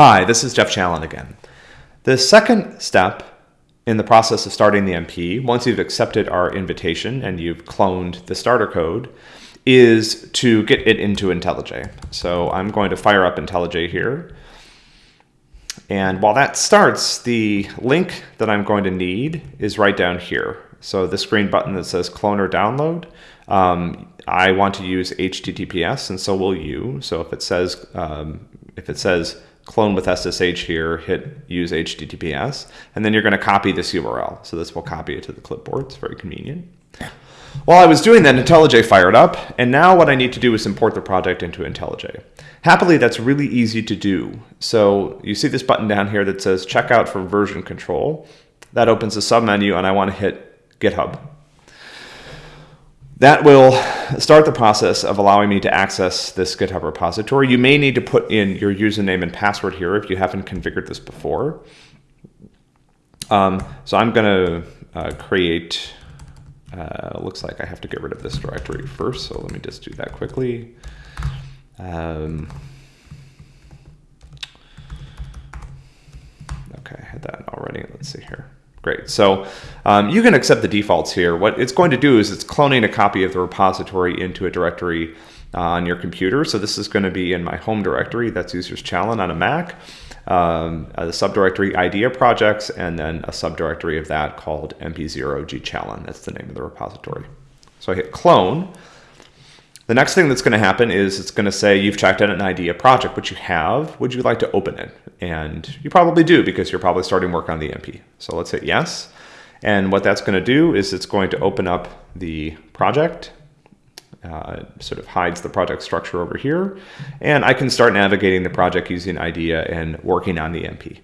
Hi, this is Jeff Challen again. The second step in the process of starting the MP, once you've accepted our invitation and you've cloned the starter code, is to get it into IntelliJ. So I'm going to fire up IntelliJ here. And while that starts, the link that I'm going to need is right down here. So this green button that says clone or download, um, I want to use HTTPS and so will you. So if it says, um, if it says clone with SSH here, hit use HTTPS, and then you're going to copy this URL. So this will copy it to the clipboard. It's very convenient. While I was doing that, IntelliJ fired up, and now what I need to do is import the project into IntelliJ. Happily, that's really easy to do. So you see this button down here that says checkout for version control. That opens a submenu, and I want to hit GitHub. That will start the process of allowing me to access this GitHub repository. You may need to put in your username and password here if you haven't configured this before. Um, so I'm going to uh, create, uh, looks like I have to get rid of this directory first, so let me just do that quickly. Um, okay, I had that already. Let's see here. Great. So um, you can accept the defaults here. What it's going to do is it's cloning a copy of the repository into a directory uh, on your computer. So this is going to be in my home directory. That's users Challen on a Mac. Um, a subdirectory IDEA projects, and then a subdirectory of that called mp0g Challen. That's the name of the repository. So I hit clone. The next thing that's going to happen is it's going to say you've checked out an IDEA project, which you have. Would you like to open it? And you probably do because you're probably starting work on the MP. So let's hit yes. And what that's going to do is it's going to open up the project. Uh, sort of hides the project structure over here. And I can start navigating the project using IDEA and working on the MP.